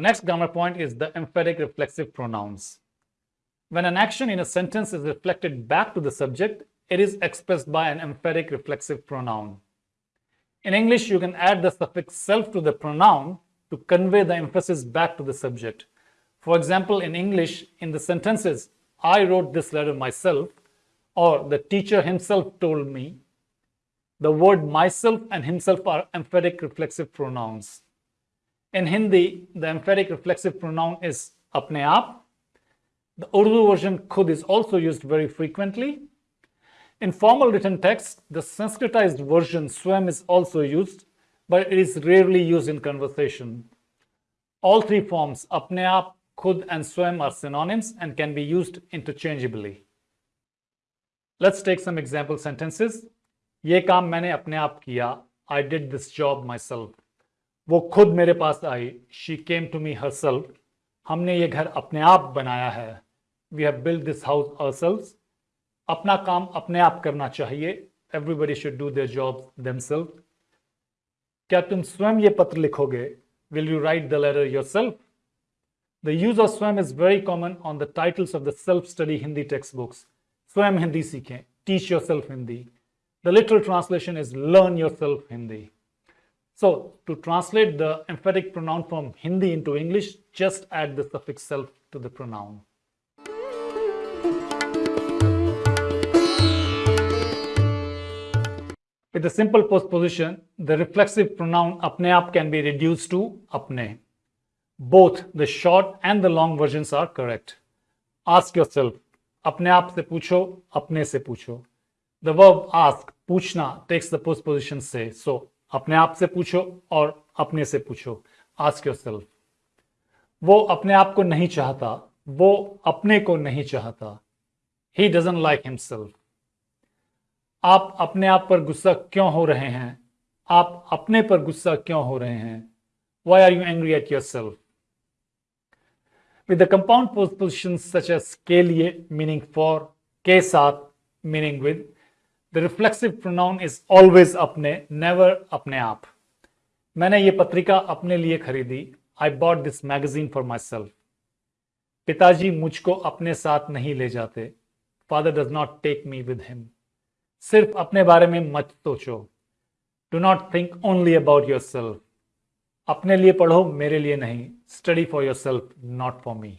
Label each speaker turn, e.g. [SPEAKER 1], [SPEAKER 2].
[SPEAKER 1] The next grammar point is the emphatic reflexive pronouns. When an action in a sentence is reflected back to the subject, it is expressed by an emphatic reflexive pronoun. In English, you can add the suffix self to the pronoun to convey the emphasis back to the subject. For example, in English, in the sentences, I wrote this letter myself, or the teacher himself told me, the word myself and himself are emphatic reflexive pronouns. In Hindi, the emphatic reflexive pronoun is apne aap. The Urdu version khud is also used very frequently. In formal written text, the Sanskritized version swayam is also used, but it is rarely used in conversation. All three forms, apne aap, khud and swayam are synonyms and can be used interchangeably. Let's take some example sentences. Ye kaam maine apne aap kiya. I did this job myself. वो खुद मेरे पास आई। She came to me हर हमने ये घर अपने आप बनाया है। We have build this house अर अपना काम अपने आप करना चाहिए। Everybody should do their job them क्या तुम स्वयं ये पत्र लिखोगे? Will you write the letter yourself the use of स्वयं is very common on the titles of the self study Hindi textbooks स्वयं हिंदी सीखें। Teach yourself Hindi the literal translation is learn yourself Hindi So to translate the emphatic pronoun from Hindi into English, just add the suffix self to the pronoun. With a simple postposition, the reflexive pronoun apne aap can be reduced to apne. Both the short and the long versions are correct. Ask yourself, apne aap se pucho, apne se pucho. The verb ask, puchna, takes the postposition se. So अपने आप से पूछो और अपने से पूछो। Ask your self वो अपने आप को नहीं चाहता, वो अपने को नहीं चाहता। ही डजन लाइक हिमसेल्फ आप अपने आप पर गुस्सा क्यों हो रहे हैं? आप अपने पर गुस्सा क्यों हो रहे हैं? Why are you angry at yourself with the compound postpositions such as के लिए मीनिंग फॉर के साथ meaning with the reflexive pronoun is always अपने नेवर अपने आप. मैंने ये पत्रिका अपने लिए खरीदी. I bought this magazine for myself पिताजी मुझको अपने साथ नहीं ले जाते. Father does not take me with him सिर्फ़ अपने बारे में मत सोचो. Do not think only about yourself अपने लिए पढ़ो, मेरे लिए नहीं. Study for yourself not for me